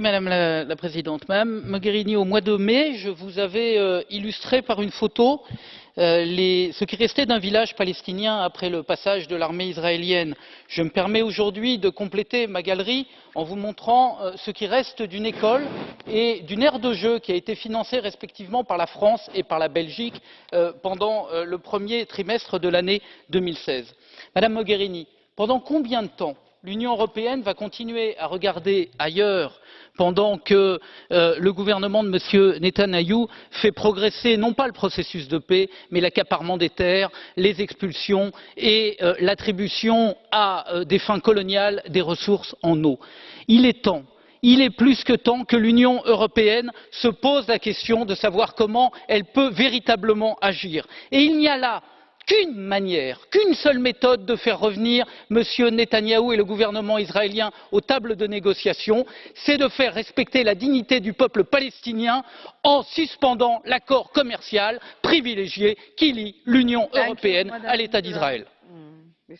Madame la, Présidente. Madame Mogherini, au mois de mai, je vous avais euh, illustré par une photo euh, ce qui restait d'un village palestinien après le passage de l'armée israélienne. Je me permets aujourd'hui de compléter ma galerie en vous montrant euh, ce qui reste d'une école et d'une aire de jeu qui a été financée respectivement par la France et par la Belgique pendant le premier trimestre de l'année. deux mille seize Madame Mogherini, pendant combien de temps l'union européenne va continuer à regarder ailleurs pendant que euh, le gouvernement de m. netanyahou fait progresser non pas le processus de paix mais l'accaparement des terres les expulsions et euh, l'attribution à euh, des fins coloniales des ressources en eau. il est temps il est plus que temps que l'union européenne se pose la question de savoir comment elle peut véritablement agir et il n'y a là qu'une manière qu'une seule méthode de faire revenir m. netanyahou et le gouvernement israélien aux tables de négociation c'est de faire respecter la dignité du peuple palestinien en suspendant l'accord commercial privilégié qui lie l'union européenne à l'état d'israël. Mm,